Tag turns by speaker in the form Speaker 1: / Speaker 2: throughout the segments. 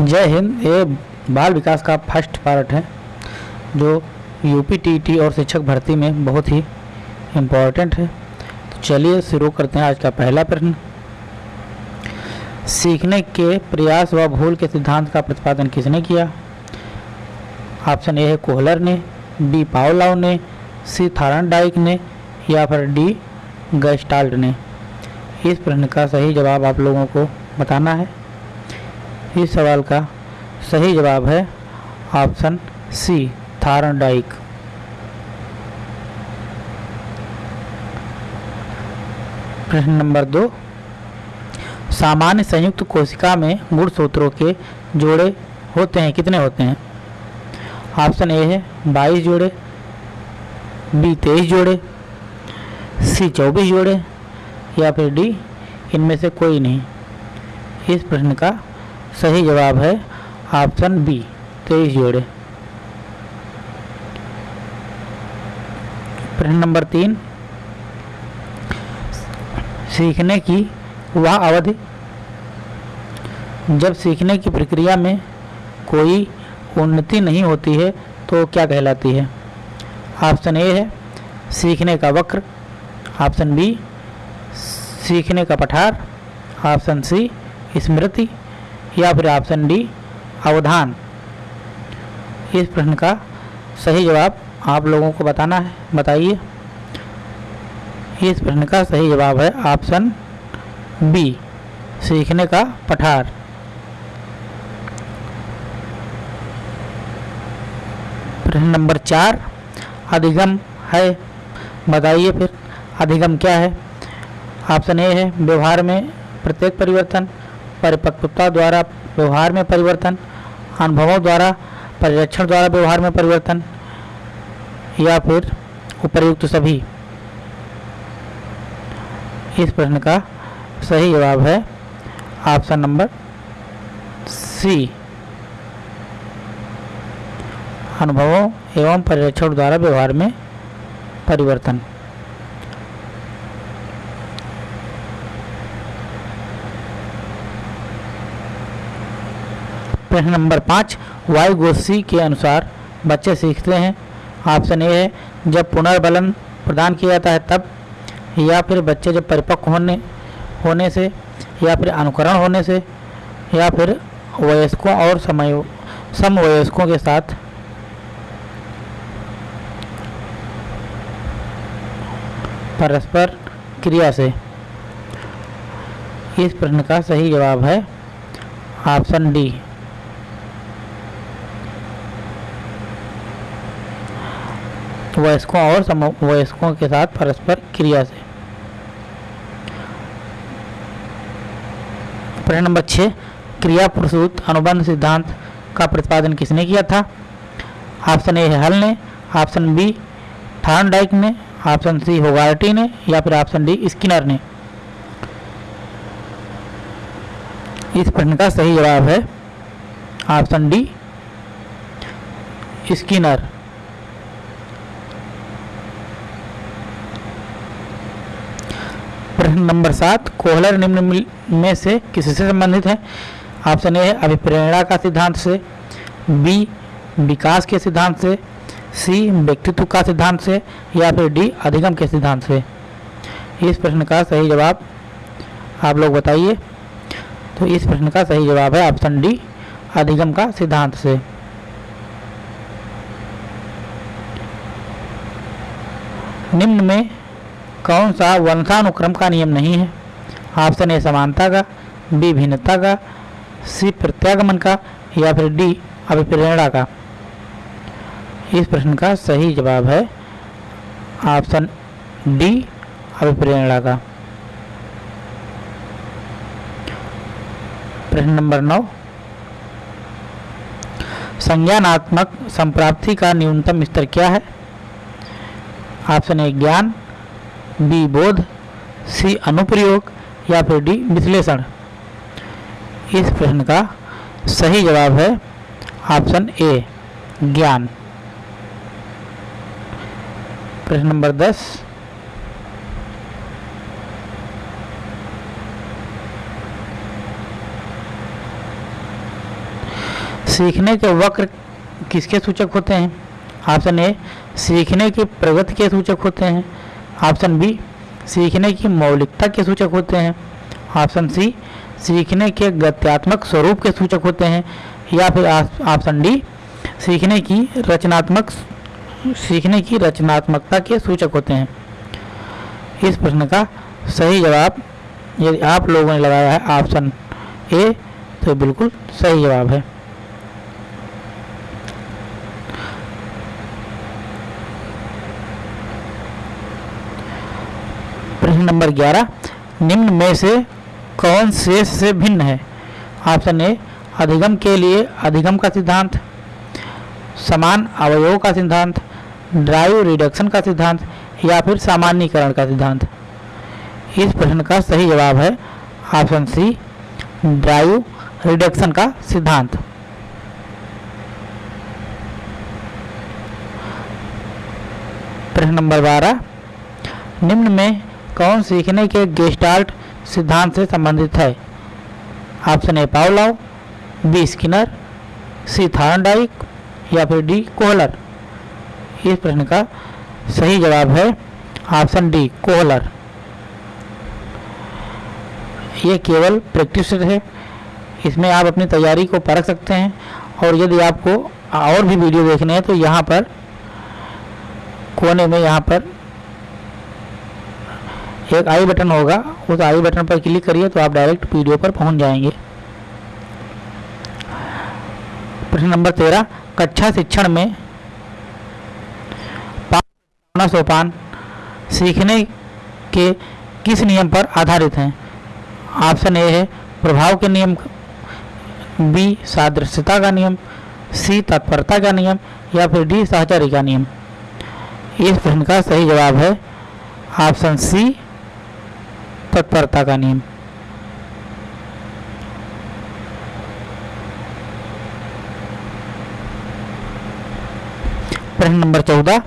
Speaker 1: जय हिंद, ये बाल विकास का फ़र्स्ट पार्ट है, जो यूपी टीटी और शिक्षक भर्ती में बहुत ही इम्पोर्टेंट है। तो चलिए शुरू करते हैं आज का पहला प्रश्न। सीखने के प्रयास व भूल के सिद्धांत का प्रतिपादन किसने किया? ऑप्शन ए है कोहलर ने, बी पावलाव ने, सी थारन डाइक ने, या फिर डी गस्टाल्ट ने। इस प्रश्न का सही जवाब आप लोगों को बताना है। इस सवाल का सही जवाब है ऑप्शन सी, थारनडाइक। प्रश्न नंबर दो, सामान्य संयुक्त कोशिका में गुणसूत्रों के जोड़े होते हैं, कितने होते हैं? ऑप्शन ए है बाईस जोड़े, बी तेईस जोड़े, सी चौबीस जोड़े या फिर डी, इनमें से कोई नहीं। इस प्रश्न का सही जवाब है ऑप्शन बी, तेईस जोड़े। प्रश्न नंबर तीन। सीखने की वह अवधि। जब सीखने की प्रक्रिया में कोई उन्नति नहीं होती है तो क्या कहलाती है? ऑप्शन ए है, सीखने का वक्र। ऑप्शन बी, सीखने का पठार। ऑप्शन सी, स्मृति। या फिर ऑप्शन डी अवधान। इस प्रश्न का सही जवाब आप लोगों को बताना है, बताइए। इस प्रश्न का सही जवाब है ऑप्शन बी सीखने का पठार। प्रश्न नंबर चार, अधिगम है। बताइए फिर, अधिगम क्या है? ऑप्शन ए है, व्यवहार में प्रत्येक परिवर्तन। परिपक्वता द्वारा व्यवहार में परिवर्तन, अनुभवों द्वारा परिरक्षण द्वारा व्यवहार में परिवर्तन, या फिर उपर्युक्त सभी? इस प्रश्न का सही जवाब है ऑप्शन नंबर सी। अनुभवों एवं परिरक्षण द्वारा व्यवहार में परिवर्तन। प्रश्न नंबर पाँच, वायु गोस्सी के अनुसार बच्चे सीखते हैं। ऑप्शन ए है, जब पुनर्बलन प्रदान किया जाता है तब, या फिर बच्चे जब परिपक्व होने होने से, या फिर अनुकरण होने से, या फिर वयस्कों और समय, समवयस्कों के साथ। परस्पर क्रिया से। इस प्रश्न का सही जवाब है ऑप्शन डी। वयस्कों और समवयस्कों के साथ परस्पर क्रिया से। प्रश्न नंबर छः, क्रिया प्रसूत अनुबंध सिद्धांत का प्रतिपादन किसने किया था? ऑप्शन ए हल ने, ऑप्शन बी थान डाइक ने, ऑप्शन सी होगार्टी ने, या फिर ऑप्शन डी स्किनर ने। इस प्रश्न का सही जवाब है ऑप्शन डी स्किनर। प्रश्न नंबर सात, कोहलर निम्न में से किससे संबंधित है? ऑप्शन ए अभिप्रेरणा का सिद्धांत से, बी, विकास के सिद्धांत से, सी, व्यक्तित्व का सिद्धांत से, या फिर डी, अधिगम के सिद्धांत से। इस प्रश्न का सही जवाब आप लोग बताइए। तो इस प्रश्न का सही जवाब है ऑप्शन डी, अधिगम का सिद्धांत से। निम्न में कौन सा वंशानुक्रम का नियम नहीं है? ऑप्शन ए समानता का। बी भिन्नता का। सी प्रत्यागमन का। या फिर डी अभिप्रेरणा का। इस प्रश्न का सही जवाब है ऑप्शन डी अभिप्रेरणा का। प्रश्न नंबर नौ। संज्ञानात्मक संप्राप्ति का न्यूनतम स्तर क्या है? ऑप्शन ए ज्ञान। बी बोध, सी अनुप्रयोग, या फिर डी विश्लेषण। इस प्रश्न का सही जवाब है ऑप्शन ए, ज्ञान। प्रश्न नंबर दस। सीखने के वक्र किसके सूचक होते हैं? ऑप्शन ए, सीखने की प्रगति के सूचक होते हैं। ऑप्शन बी, सीखने की मौलिकता के सूचक होते हैं। ऑप्शन सी, सीखने के गत्यात्मक स्वरूप के सूचक होते हैं। या फिर ऑप्शन डी, सीखने की रचनात्मक सीखने की रचनात्मकता के सूचक होते हैं। इस प्रश्न का सही जवाब यदि आप लोगों ने लगाया है ऑप्शन ए तो बिल्कुल सही जवाब है। प्रश्न नंबर 11 निम्न में से कौन शेष से भिन्न है? ऑप्शन ए, अधिगम के लिए अधिगम का सिद्धांत, समान अवयवों का सिद्धांत, ड्राइव रिडक्शन का सिद्धांत, या फिर सामान्यकरण का सिद्धांत। इस प्रश्न का सही जवाब है ऑप्शन सी, ड्राइव रिडक्शन का सिद्धांत। प्रश्न नंबर बारह, निम्न में कौन सीखने के गेस्टाल्ट सिद्धांत से संबंधित है? Option A Pavlov B Skinner C Thorndike या फिर डी कोहलर इस प्रश्न का सही जवाब है ऑप्शन डी कोहलर ये केवल प्रैक्टिस है। इसमें आप अपनी तैयारी को परख सकते हैं और यदि आपको और भी वीडियो देखने हैं तो यहाँ पर कोने में यहाँ पर एक आई बटन होगा, उस आई बटन पर क्लिक करिए तो आप डायरेक्ट वीडियो पर पहुँच जाएँगे। प्रश्न नंबर तेरह, कक्षा शिक्षण में सोपान, सीखने के किस नियम पर आधारित हैं? ऑप्शन ए है, प्रभाव के नियम बी सादृश्यता का नियम सी तत्परता का नियम, या फिर डी सहचर्य का नियम। इस प्रश्न का सही जवाब है, ऑप्शन सी तत्परता का नियम। प्रश्न नंबर चौदह।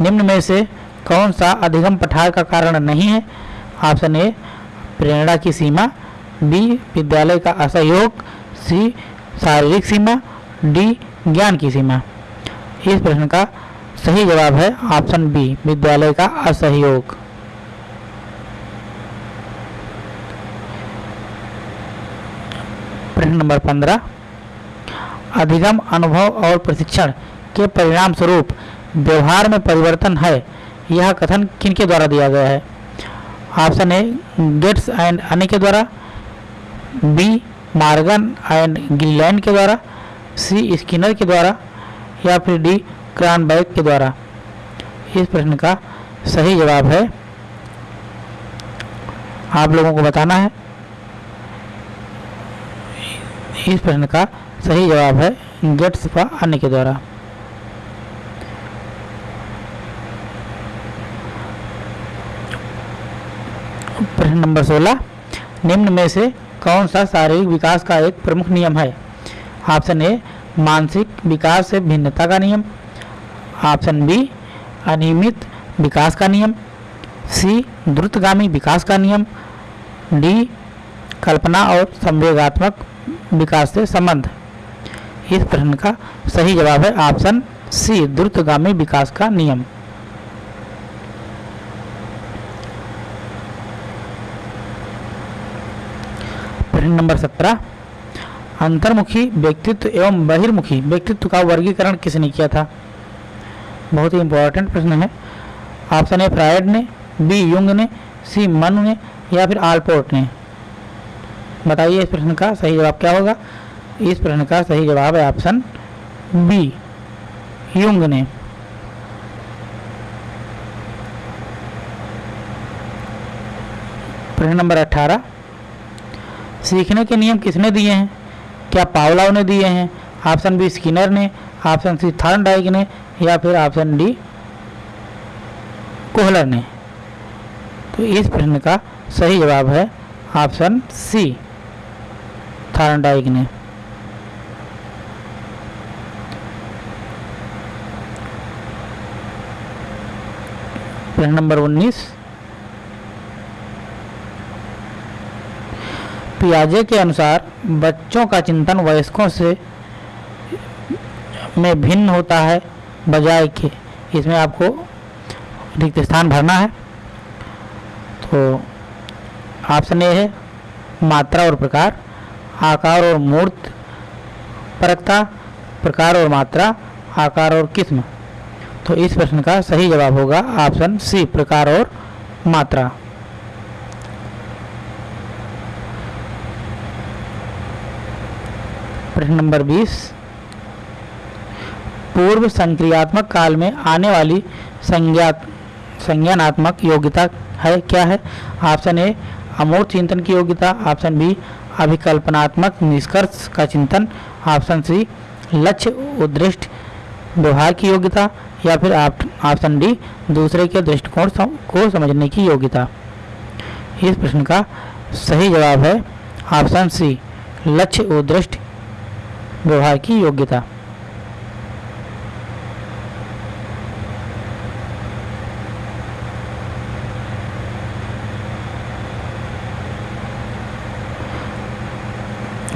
Speaker 1: निम्न में से कौन सा अधिगम पठार का कारण नहीं है? ऑप्शन ए, प्रेरणा की सीमा, बी, विद्यालय का असहयोग, सी, शारीरिक सीमा, डी, ज्ञान की सीमा। इस प्रश्न का सही जवाब है ऑप्शन बी, विद्यालय का असहयोग। प्रश्न नंबर पंद्रह। अधिगम अनुभव और प्रशिक्षण के परिणाम स्वरूप व्यवहार में परिवर्तन है। यह कथन किनके द्वारा दिया गया है? ऑप्शन ए, गेट्स एंड अने के द्वारा। बी, मार्गन एंड गिलैंड के द्वारा। सी, स्किनर के द्वारा। या फिर डी, क्रॉनबैक के द्वारा। इस प्रश्न का सही जवाब है। आप लोगों को बताना है। इस प्रश्न का सही जवाब है गेट्स व अन्य के द्वारा। प्रश्न नंबर 16 निम्न में से कौन सा शारीरिक विकास का एक प्रमुख नियम है? ऑप्शन ए, मानसिक विकास से भिन्नता का नियम। ऑप्शन बी, अनियमित विकास का नियम। सी, द्रुतगामी विकास का नियम। डी, कल्पना और संवेगात्मक विकास से संबंध। इस प्रश्न का सही जवाब है ऑप्शन सी, द्रुतगामी विकास का नियम। प्रश्न नंबर सत्रह, अंतर्मुखी व्यक्तित्व एवं बहिर्मुखी व्यक्तित्व का वर्गीकरण किसने किया था? बहुत ही इंपॉर्टेंट प्रश्न है। ऑप्शन ए, फ्रायड ने, बी, युंग ने, सी, मनु ने या फिर आलपोर्ट ने? बताइए इस प्रश्न का सही जवाब क्या होगा? इस प्रश्न का सही जवाब है ऑप्शन बी युंग ने प्रश्न नंबर 18 सीखने के नियम किसने दिए हैं? क्या पावलाव ने दिए हैं? ऑप्शन बी स्किनर ने ऑप्शन सी थर्नडाइक ने, या फिर ऑप्शन डी कोहलर ने? तो इस प्रश्न का सही जवाब है ऑप्शन सी थार्नडाइक ने। प्रश्न नंबर 19 पियाजे के अनुसार, बच्चों का चिंतन वयस्कों से में भिन्न होता है, बजाय के इसमें आपको रिक्त स्थान भरना है। तो ऑप्शन ए है, मात्रा और प्रकार। आकार और मूर्त, परकता, प्रकार और मात्रा, आकार और किस्म। तो इस प्रश्न का सही जवाब होगा ऑप्शन सी, प्रकार और मात्रा। प्रश्न नंबर 20 पूर्व संक्रियात्मक काल में आने वाली संज्ञा संज्ञानात्मक योग्यता है, क्या है? ऑप्शन ए, अमूर्त चिंतन की योग्यता, ऑप्शन बी अभिकल्पनात्मक निष्कर्ष का चिंतन ऑप्शन सी लक्ष्य, उद्दिष्ट, व्यवहार की योग्यता, या फिर ऑप्शन डी दूसरे के दृष्टिकोण को समझने की योग्यता। इस प्रश्न का सही जवाब है ऑप्शन सी लक्ष्य, उद्दिष्ट, व्यवहार की योग्यता।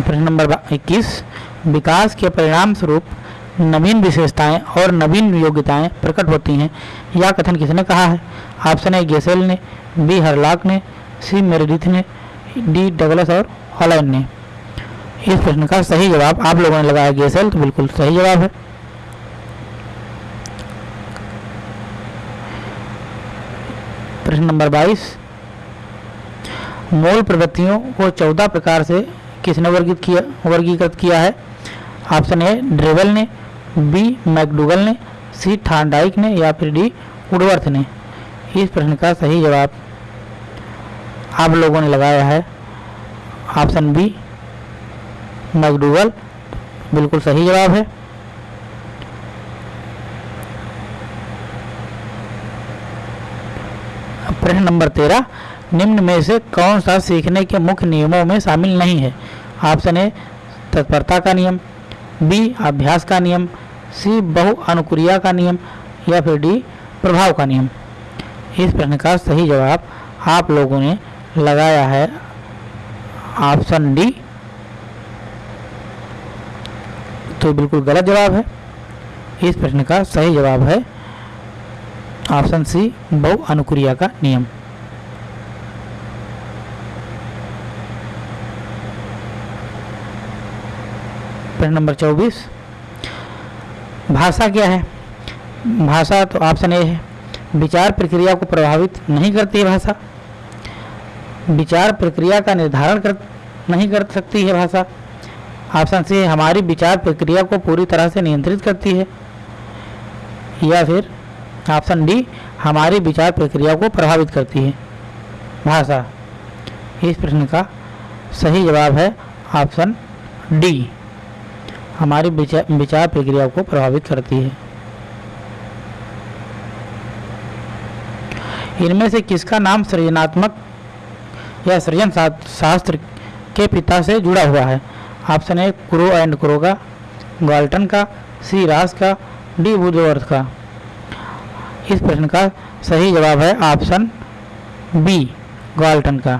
Speaker 1: प्रश्न नंबर 21 विकास के परिणाम स्वरूप नवीन विशेषताएँ और नवीन योग्यताएँ प्रकट होती हैं। यह कथन किसने कहा है? ऑप्शन ए, गेसेल ने, बी, हरलाक ने, सी, मेरेडिथ ने, डी, डगलस और हॉलैंड ने। इस प्रश्न का सही जवाब आप लोगों ने लगाया गेसेल तो बिल्कुल सही जवाब है। प्रश्न नंबर 22 मूल प्रवृत्तियों को 14 प्रकार से किसने वर्गीकृत किया वर्गीकृत किया है? ऑप्शन ए, ड्रेवल ने, बी, मैकडूगल ने, सी थानाइक ने, या फिर डी, उडवर्थ ने। इस प्रश्न का सही जवाब आप लोगों ने लगाया है। Option B, McDougall. बिल्कुल सही जवाब है। प्रश्न नंबर तेरह, निम्न में से कौन सा सीखने के मुख्य नियमों में शामिल नहीं है? ऑप्शन ए, तत्परता का नियम, बी, अभ्यास का नियम, सी बहु अनुक्रिया का नियम, या फिर डी, प्रभाव का नियम। इस प्रश्न का सही जवाब आप लोगों ने लगाया है ऑप्शन डी। तो बिल्कुल गलत जवाब है। इस प्रश्न का सही जवाब है ऑप्शन सी बहु अनुक्रिया का नियम प्रश्न नंबर चौबीस. भाषा क्या है? भाषा तो ऑप्शन ए है. विचार प्रक्रिया को प्रभावित नहीं करती है भाषा. विचार प्रक्रिया का निर्धारण कर, नहीं कर सकती है भाषा. ऑप्शन सी हमारी विचार प्रक्रिया को पूरी तरह से नियंत्रित करती है. या फिर ऑप्शन डी हमारी विचार प्रक्रिया को प्रभावित करती है। भाषा, इस प्रश्न का सही जवाब है ऑप्शन डी। हमारी विचार प्रक्रिया को प्रभावित करती है। इनमें से किसका नाम सृजनात्मक या सृजन शास्त्र के पिता से जुड़ा हुआ है? Option A, Crow and Crow का ग्वाल्टन का, सी, रास का, डी बुधवर्थ का। इस प्रश्न का सही जवाब है ऑप्शन बी ग्वाल्टन का।